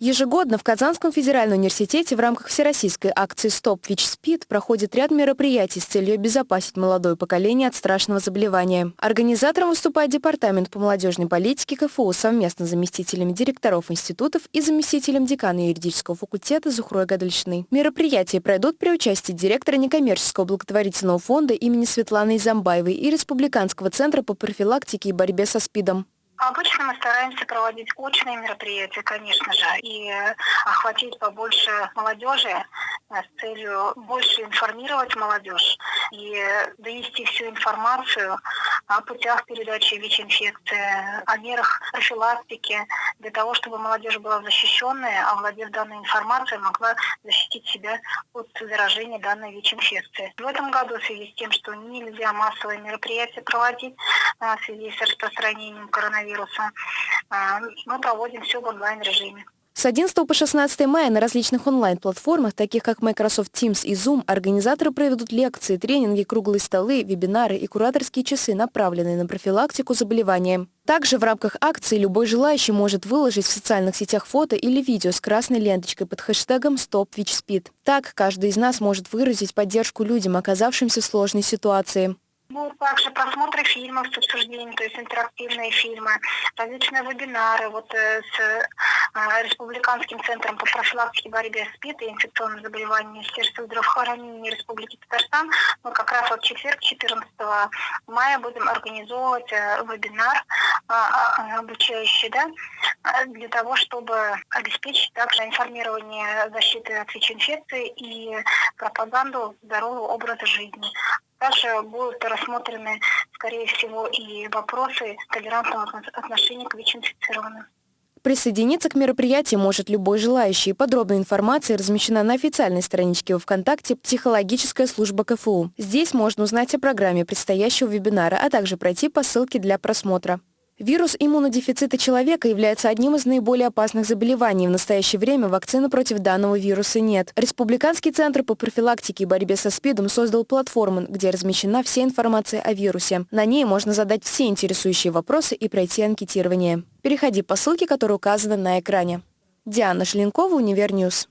Ежегодно в Казанском федеральном университете в рамках всероссийской акции «Стоп ВИЧ-СПИД» проходит ряд мероприятий с целью обезопасить молодое поколение от страшного заболевания. Организатором выступает Департамент по молодежной политике КФУ совместно с заместителями директоров институтов и заместителем декана юридического факультета Зухрой Гадальшиной. Мероприятия пройдут при участии директора некоммерческого благотворительного фонда имени Светланы Изамбаевой и Республиканского центра по профилактике и борьбе со СПИДом. Обычно мы стараемся проводить очные мероприятия, конечно же, и охватить побольше молодежи э, с целью больше информировать молодежь и довести всю информацию о путях передачи ВИЧ-инфекции, о мерах профилактики, для того, чтобы молодежь была защищенная, а владев данной информацией, могла защитить себя от заражения данной ВИЧ-инфекции. В этом году в связи с тем, что нельзя массовые мероприятия проводить э, в связи с распространением коронавируса, коронавируса. А, мы проводим все в онлайн-режиме. С 11 по 16 мая на различных онлайн-платформах, таких как Microsoft Teams и Zoom, организаторы проведут лекции, тренинги, круглые столы, вебинары и кураторские часы, направленные на профилактику заболевания. Также в рамках акции любой желающий может выложить в социальных сетях фото или видео с красной ленточкой под хэштегом StopWitchSpeed. Так, каждый из нас может выразить поддержку людям, оказавшимся в сложной ситуации. Будут также просмотры фильмов с обсуждением, то есть интерактивные фильмы, различные вебинары вот э, с Республиканским центром по профилактике борьбе с СПИД и инфекционным заболеванием Министерства здравоохранения Республики Татарстан. Мы как раз вот четверг, 14 мая, будем организовывать э, вебинар обучающий, да, для того, чтобы обеспечить также информирование защиты от ВИЧ-инфекции и пропаганду здорового образа жизни. Также будут рассмотрены, скорее всего, и вопросы толерантного отношения к ВИЧ-инфицированным. Присоединиться к мероприятию может любой желающий. Подробная информация размещена на официальной страничке во ВКонтакте «Психологическая служба КФУ». Здесь можно узнать о программе предстоящего вебинара, а также пройти по ссылке для просмотра. Вирус иммунодефицита человека является одним из наиболее опасных заболеваний. В настоящее время вакцины против данного вируса нет. Республиканский центр по профилактике и борьбе со СПИДом создал платформу, где размещена вся информация о вирусе. На ней можно задать все интересующие вопросы и пройти анкетирование. Переходи по ссылке, которая указана на экране. Диана Шленкова, Универньюз.